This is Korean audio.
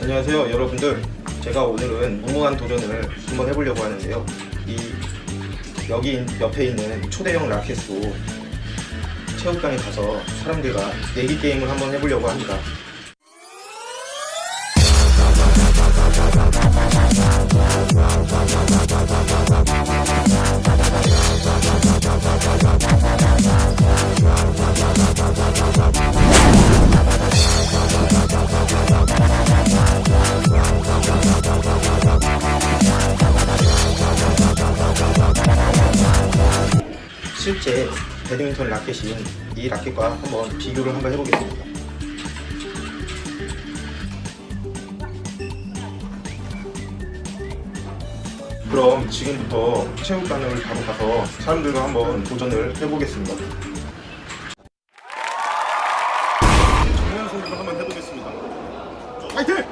안녕하세요 여러분들. 제가 오늘은 무모한 도전을 한번 해보려고 하는데요. 이 여기 옆에 있는 초대형 라켓으로 체육관에 가서 사람들과 내기 게임을 한번 해보려고 합니다 배드민턴 라켓인 이 라켓과 한번 비교를 한번 해보겠습니다. 그럼 지금부터 체육관을 바로 가서 사람들과 한번 도전을 해보겠습니다. 정면 승부를 한번 해보겠습니다. 파이팅!